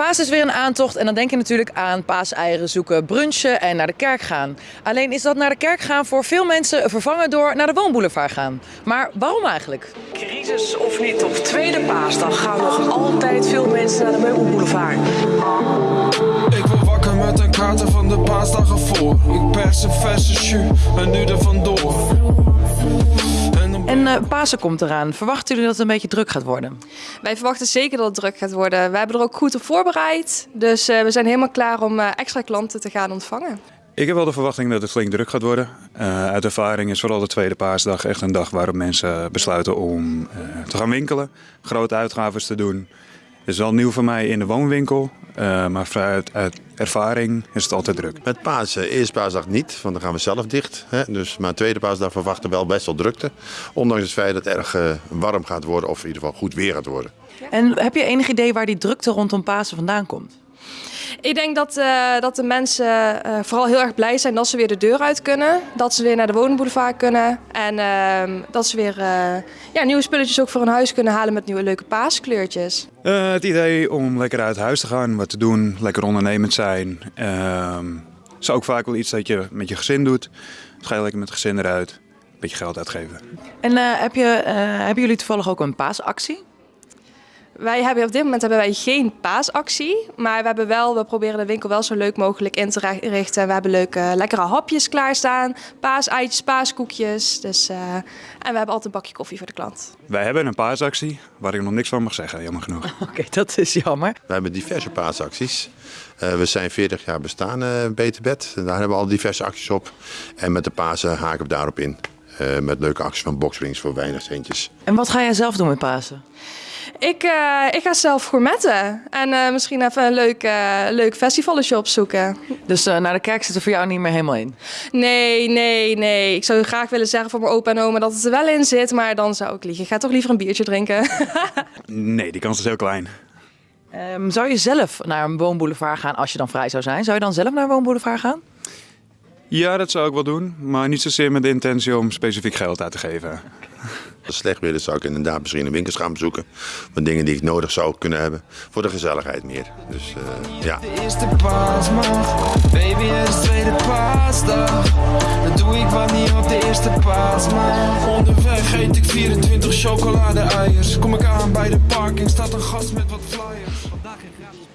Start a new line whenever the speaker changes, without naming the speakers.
Paas is weer een aantocht en dan denk je natuurlijk aan paaseieren zoeken, brunchen en naar de kerk gaan. Alleen is dat naar de kerk gaan voor veel mensen vervangen door naar de woonboulevard gaan. Maar waarom eigenlijk?
Crisis of niet, op tweede paasdag gaan nog altijd veel mensen naar de meubelboulevard.
Ik word wakker met een kaarten van de paasdagen voor. Ik pers een verse jus en nu er vandoor. En
eh, Pasen komt eraan. Verwachten jullie dat het een beetje druk gaat worden?
Wij verwachten zeker dat het druk gaat worden. We hebben er ook goed op voorbereid. Dus eh, we zijn helemaal klaar om eh, extra klanten te gaan ontvangen.
Ik heb wel de verwachting dat het flink druk gaat worden. Eh, uit ervaring is vooral de tweede paasdag echt een dag waarop mensen besluiten om eh, te gaan winkelen. Grote uitgaven te doen. Het is wel nieuw voor mij in de woonwinkel. Eh, maar vanuit uit ervaring is het altijd druk.
Met Pasen, eerste paasdag niet, want dan gaan we zelf dicht. Hè? Dus, maar tweede paasdag verwachten we wel best wel drukte. Ondanks het feit dat het erg eh, warm gaat worden, of in ieder geval goed weer gaat worden.
En heb je enig idee waar die drukte rondom Pasen vandaan komt?
Ik denk dat, eh, dat de mensen eh, vooral heel erg blij zijn dat ze weer de deur uit kunnen. Dat ze weer naar de woningboulevard kunnen. En ehm, dat ze weer eh, ja, nieuwe spulletjes ook voor hun huis kunnen halen met nieuwe leuke paaskleurtjes.
Eh, het idee om lekker uit huis te gaan, wat te doen, lekker ondernemend zijn. ehm, is ook vaak wel iets dat je met je gezin doet. Dus ga je lekker met het gezin eruit, een beetje geld uitgeven.
En eh, heb je, eh, hebben jullie toevallig ook een paasactie?
Wij hebben op dit moment hebben wij geen paasactie. Maar we, hebben wel, we proberen de winkel wel zo leuk mogelijk in te richten. We hebben leuke, lekkere hapjes klaarstaan. Paaseitjes, paaskoekjes. Dus, eh, en we hebben altijd een bakje koffie voor de klant.
Wij hebben een paasactie waar ik nog niks van mag zeggen, jammer genoeg.
Oké, dat is jammer.
We hebben diverse paasacties. Eh, we zijn 40 jaar bestaan, eh Beter Bed. En daar hebben we al diverse acties op. En met de Pasen haken we daarop in. Eh, met leuke acties van boxrings voor weinig centjes.
En wat ga jij zelf doen met Pasen?
Ik, eh, ik ga zelf gourmetten. En eh, misschien even een leuk, eh, leuk festivaletje opzoeken.
Dus eh, naar de kerk zit er voor jou niet meer helemaal in.
Nee, nee, nee. Ik zou graag willen zeggen voor mijn opa en oma dat het er wel in zit. Maar dan zou ik liegen. Ik ga toch liever een biertje drinken.
Nee, die kans is heel klein.
Ehm, zou je zelf naar een woonboulevard gaan als je dan vrij zou zijn? Zou je dan zelf naar een woonboulevard gaan?
Ja, dat zou ik wel doen, maar niet zozeer met de intentie om specifiek geld uit te geven.
Slecht weer zou ik inderdaad misschien een winkels gaan bezoeken. Van dingen die ik nodig zou kunnen hebben. Voor de gezelligheid meer. Dus eh, ja.
de eerste paasdag. Baby, is tweede paasdag. Dat doe ik wat niet op de eerste paasdag. Onderweg eet ik 24 chocolade-eiers. Kom ik aan bij de parking, staat een gast met wat flyers. Vandaag geen gratis.